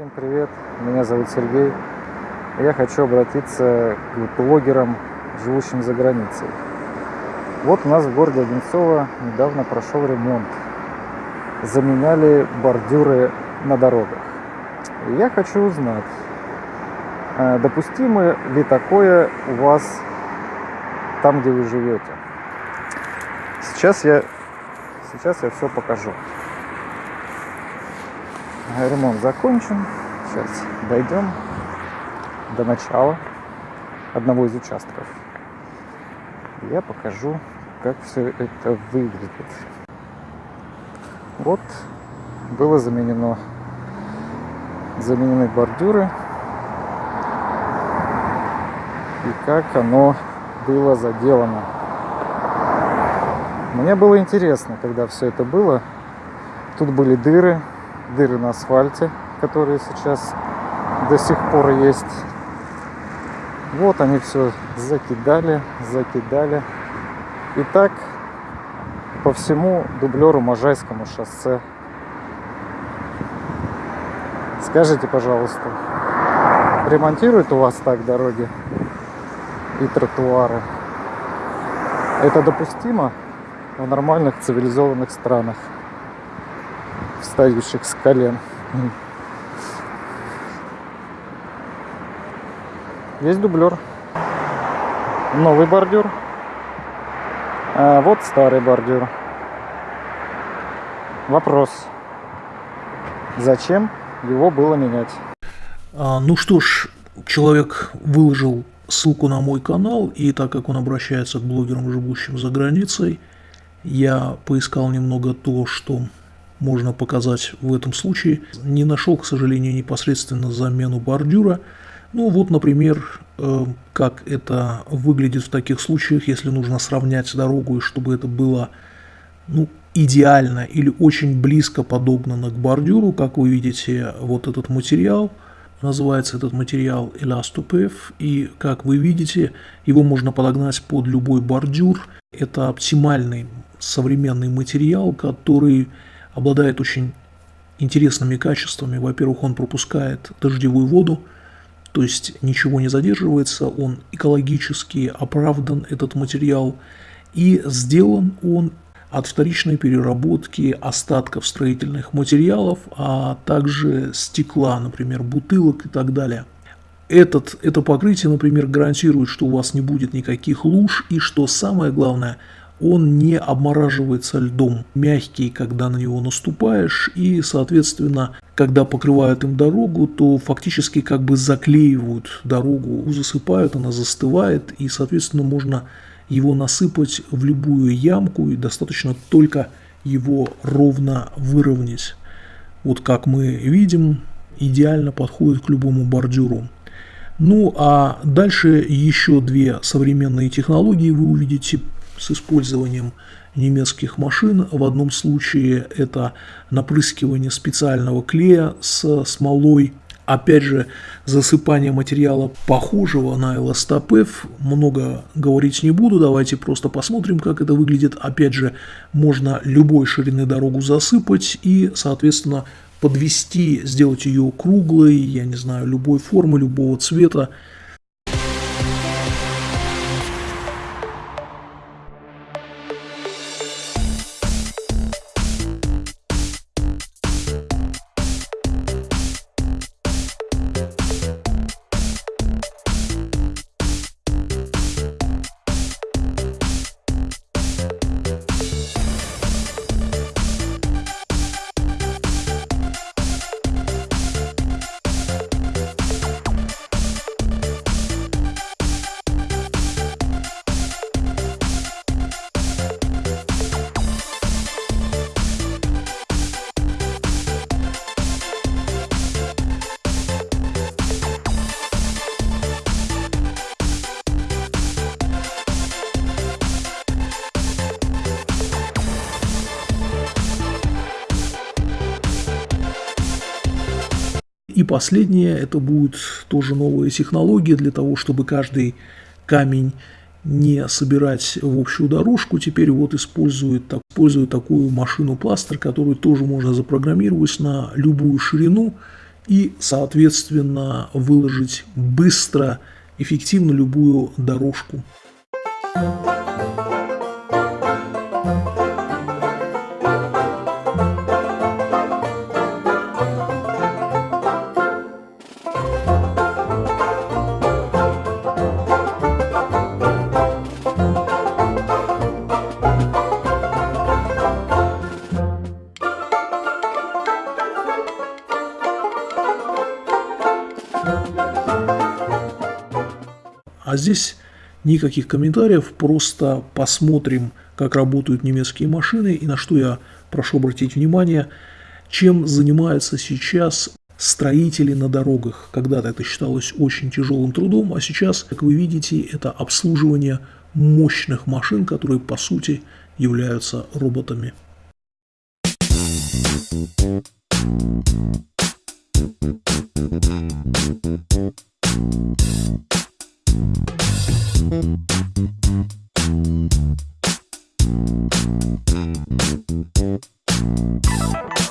Всем привет, меня зовут Сергей. Я хочу обратиться к блогерам, живущим за границей. Вот у нас в городе Одинцово недавно прошел ремонт. Заменяли бордюры на дорогах. И я хочу узнать, э, допустимо ли такое у вас там, где вы живете. Сейчас я, сейчас я все покажу. Ремонт закончен. Сейчас дойдем до начала одного из участков. Я покажу, как все это выглядит. Вот было заменено заменены бордюры и как оно было заделано. Мне было интересно, когда все это было. Тут были дыры, дыры на асфальте, которые сейчас до сих пор есть. Вот они все закидали, закидали. И так по всему дублеру Можайскому шоссе. Скажите, пожалуйста, ремонтируют у вас так дороги и тротуары? Это допустимо в нормальных цивилизованных странах? Встающих с колен. Есть дублер. Новый бордюр. А вот старый бордюр. Вопрос. Зачем его было менять? А, ну что ж, человек выложил ссылку на мой канал, и так как он обращается к блогерам, живущим за границей, я поискал немного то, что можно показать в этом случае. Не нашел, к сожалению, непосредственно замену бордюра. Ну вот, например, э, как это выглядит в таких случаях, если нужно сравнять дорогу, и чтобы это было ну, идеально или очень близко подогнано к бордюру. Как вы видите, вот этот материал, называется этот материал Elastopef, и как вы видите, его можно подогнать под любой бордюр. Это оптимальный современный материал, который обладает очень интересными качествами. Во-первых, он пропускает дождевую воду, то есть ничего не задерживается, он экологически оправдан, этот материал, и сделан он от вторичной переработки остатков строительных материалов, а также стекла, например, бутылок и так далее. Этот, это покрытие, например, гарантирует, что у вас не будет никаких луж, и что самое главное – он не обмораживается льдом, мягкий, когда на него наступаешь, и, соответственно, когда покрывают им дорогу, то фактически как бы заклеивают дорогу, засыпают, она застывает, и, соответственно, можно его насыпать в любую ямку, и достаточно только его ровно выровнять. Вот как мы видим, идеально подходит к любому бордюру. Ну а дальше еще две современные технологии вы увидите с использованием немецких машин. В одном случае это напрыскивание специального клея с смолой. Опять же, засыпание материала похожего на эластопев. Много говорить не буду, давайте просто посмотрим, как это выглядит. Опять же, можно любой ширины дорогу засыпать и, соответственно, подвести, сделать ее круглой, я не знаю, любой формы, любого цвета. И последнее, это будет тоже новая технология для того, чтобы каждый камень не собирать в общую дорожку. Теперь вот используют, так, используют такую машину пластер, которую тоже можно запрограммировать на любую ширину. и, соответственно, выложить быстро, эффективно любую дорожку. А здесь никаких комментариев, просто посмотрим, как работают немецкие машины и на что я прошу обратить внимание, чем занимаются сейчас строители на дорогах. Когда-то это считалось очень тяжелым трудом, а сейчас, как вы видите, это обслуживание мощных машин, которые по сути являются роботами. Thank We'll be right back.